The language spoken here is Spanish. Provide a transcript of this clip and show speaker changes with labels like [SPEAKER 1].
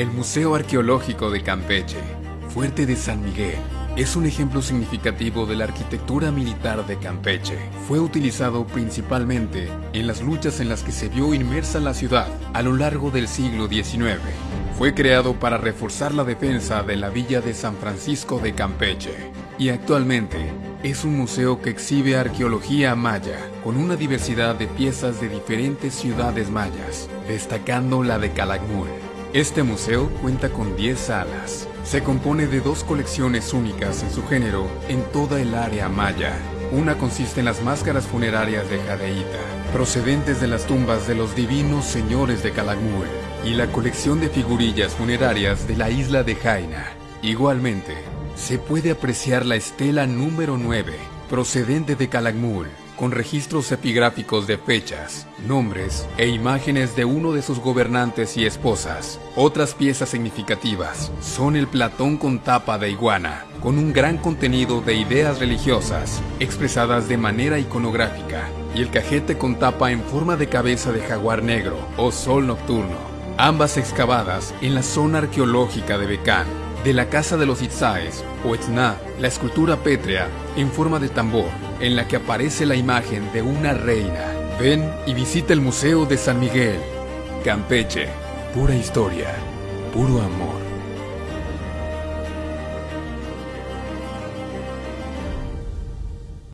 [SPEAKER 1] El Museo Arqueológico de Campeche, Fuerte de San Miguel, es un ejemplo significativo de la arquitectura militar de Campeche. Fue utilizado principalmente en las luchas en las que se vio inmersa la ciudad a lo largo del siglo XIX. Fue creado para reforzar la defensa de la villa de San Francisco de Campeche y actualmente es un museo que exhibe arqueología maya con una diversidad de piezas de diferentes ciudades mayas, destacando la de Calakmul. Este museo cuenta con 10 salas. Se compone de dos colecciones únicas en su género en toda el área maya. Una consiste en las máscaras funerarias de Jadeíta, procedentes de las tumbas de los divinos señores de Calakmul, y la colección de figurillas funerarias de la isla de Jaina. Igualmente, se puede apreciar la estela número 9, procedente de Calakmul, con registros epigráficos de fechas, nombres e imágenes de uno de sus gobernantes y esposas. Otras piezas significativas son el platón con tapa de iguana, con un gran contenido de ideas religiosas, expresadas de manera iconográfica, y el cajete con tapa en forma de cabeza de jaguar negro o sol nocturno, ambas excavadas en la zona arqueológica de Becán. De la casa de los Itzaes, o Etzna, la escultura pétrea en forma de tambor, en la que aparece la imagen de una reina. Ven y visita el Museo de San Miguel. Campeche, pura historia, puro amor.